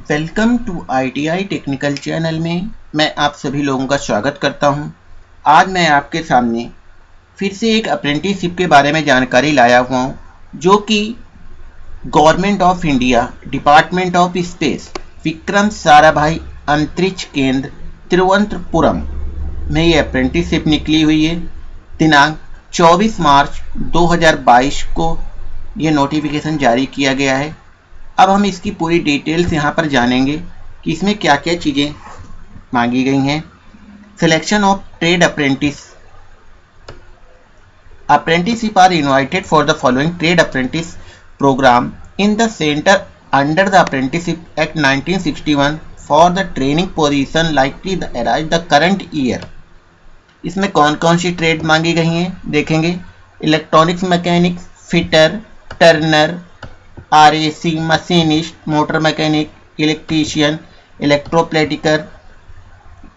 Welcome to ITI technical channel में मैं आप सभी लोगों का स्वागत करता हूँ। आज मैं आपके सामने फिर से एक अप्रेंटिसशिप के बारे में जानकारी लाया हुआ हूँ, जो कि government of India department of space Vikram Sarabhai अंतरिक्ष केंद्र, तिरुवनंतपुरम में ये अप्रेंटिसशिप निकली हुई है दिनांक 24 मार्च 2022 को ये नोटिफिकेशन जारी किया गया है अब हम इसकी पूरी डिटेल्स यहाँ पर जानेंगे कि इसमें क्या क्या चीज़ें मांगी गई हैं। Selection of trade apprentice apprenticeship are invited for the following trade apprentice program in the center under the apprenticeship act 1961 for the training position likely the arise the current year इसमें कौन कौन सी ट्रेड मांगी गई हैं, देखेंगे। Electronics mechanic fitter turner R A C machinist motor mechanic electrician electroplater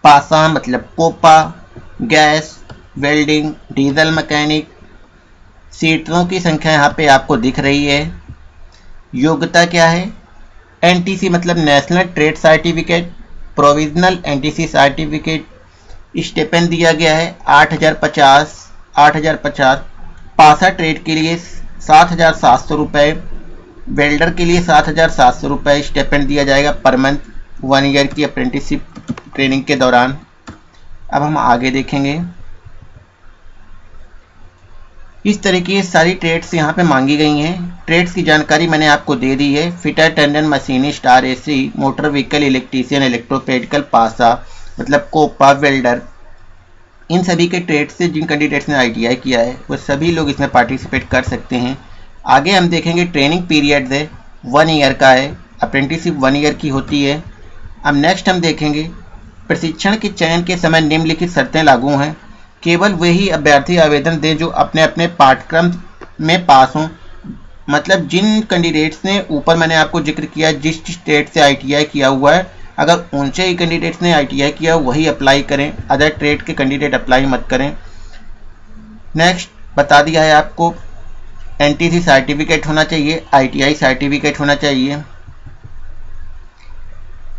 पासा मतलब COPA gas welding diesel mechanic सीटरों की संख्या यहाँ पे आपको दिख रही है। योग्यता क्या है? एनटीसी मतलब national trade certificate provisional NTC certificate stipend दिया गया है आठ हज़ार पचास, आठ हज़ार पचास। पासा ट्रेड के लिए सात हज़ार सात सौ रुपये वेल्डर के लिए सात हज़ार सात सौ रुपये स्टेपेंड दिया जाएगा पर मंथ, वन ईयर की अप्रेंटिसशिप ट्रेनिंग के दौरान। अब हम आगे देखेंगे। इस तरह की सारी ट्रेड्स यहाँ पे मांगी गई हैं। ट्रेड्स की जानकारी मैंने आपको दे दी है। Fitter, tendon, machinist R AC motor vehicle, electrician, इलेक्ट्रोपेडिकल, पासा मतलब कोपा, वेल्डर। इन सभी के ट्रेड से जिन कैंडिडेट्स ने आईटीआई किया है, वो सभी लोग इसमें पार्टिसिपेट कर सकते हैं। आगे हम देखेंगे ट्रेनिंग पीरियड है वन ईयर का है अप्रेंटिसशिप वन ईयर की होती है। अब नेक्स्ट हम देखेंगे, प्रशिक्षण के चयन के समय निम्नलिखित शर्तें लागू हैं। केवल वही अभ्यर्थी आवेदन दें जो अपने अपने पाठ्यक्रम में पास हों। मतलब जिन कैंडिडेट्स ने ऊपर मैंने आपको ज़िक्र किया, जिस स्टेट से आईटीआई किया हुआ है, अगर ऊँचे ही कैंडिडेट्स ने आईटीआई किया, वही अप्लाई करें। अदर ट्रेड के कैंडिडेट अप्लाई मत करें। नेक्स्ट बता दिया है आपको एनटीसी सर्टिफिकेट होना चाहिए आईटीआई सर्टिफिकेट होना चाहिए।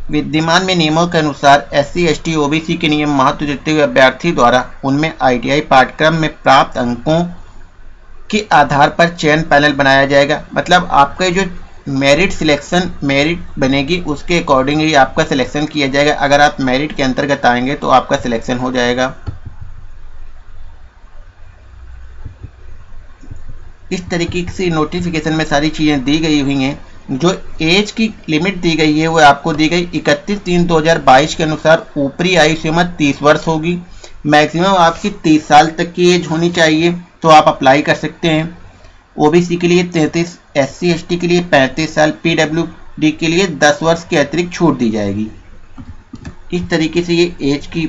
विद्यमान में नियमों के अनुसार S C S T O B C के नियम महत्व देते हुए अभ्यर्थी द्वारा उनमें आईटीआई पाठ्यक्रम में प्राप्त अंकों के आधार पर चयन पैनल बनाया जाएगा। मतलब आपका जो मेरिट सिलेक्शन मेरिट बनेगी, उसके अकॉर्डिंगली आपका सिलेक्शन किया जाएगा। अगर आप मेरिट के अंतर्गत आएँगे तो आपका सिलेक्शन हो जाएगा। इस तरीके से नोटिफिकेशन में सारी चीज़ें दी गई हुई हैं। जो एज की लिमिट दी गई है, वो आपको दी गई इकतीस तीन दो हज़ार बाईस के अनुसार ऊपरी आयु सीमा तीस वर्ष होगी। मैक्सिमम आपकी तीस साल तक की एज होनी चाहिए तो आप अप्लाई कर सकते हैं। ओबीसी के लिए तैंतीस एस सी के लिए पैंतीस साल पीडब्ल्यूडी के लिए दस वर्ष के अतिरिक्त छूट दी जाएगी। इस तरीके से ये एज की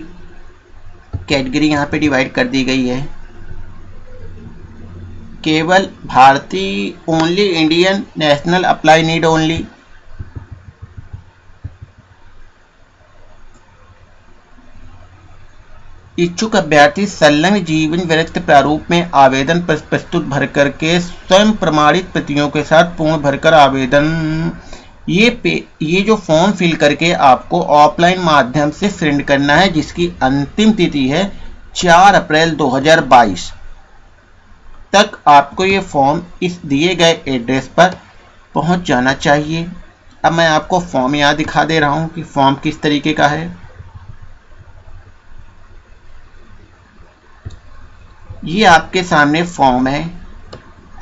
कैटेगरी यहाँ पे डिवाइड कर दी गई है। केवल भारतीय only Indian national apply need only इच्छुक अभ्यर्थी संलग्न जीवन वृत्त प्रारूप में आवेदन प्रस्तुत भर करके स्वयं प्रमाणित प्रतियों के साथ पूर्ण भरकर आवेदन। ये पे, ये जो फॉर्म फिल करके आपको ऑफलाइन माध्यम से सेंड करना है, जिसकी अंतिम तिथि है 4 अप्रैल 2022 तक आपको ये फॉर्म इस दिए गए एड्रेस पर पहुँच जाना चाहिए। अब मैं आपको फॉर्म यहाँ दिखा दे रहा हूँ कि फॉर्म किस तरीके का है। ये आपके सामने फॉर्म है।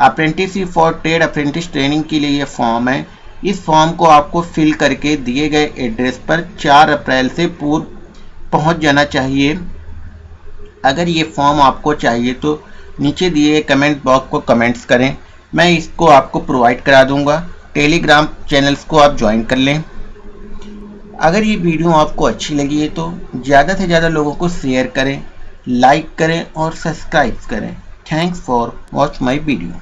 Apprenticeship for trade apprentice training के लिए ये फॉर्म है। इस फॉर्म को आपको फिल करके दिए गए एड्रेस पर 4 अप्रैल से पूर्व पहुँच जाना चाहिए। अगर ये फॉर्म आपको चाहिए तो नीचे दिए कमेंट बॉक्स को कमेंट्स करें। मैं इसको आपको प्रोवाइड करा दूँगा। टेलीग्राम चैनल्स को आप ज्वाइन कर लें। अगर ये वीडियो आपको अच्छी लगी है तो ज़्यादा से ज़्यादा लोगों को शेयर करें लाइक करें और सब्सक्राइब करें। Thanks for watch my video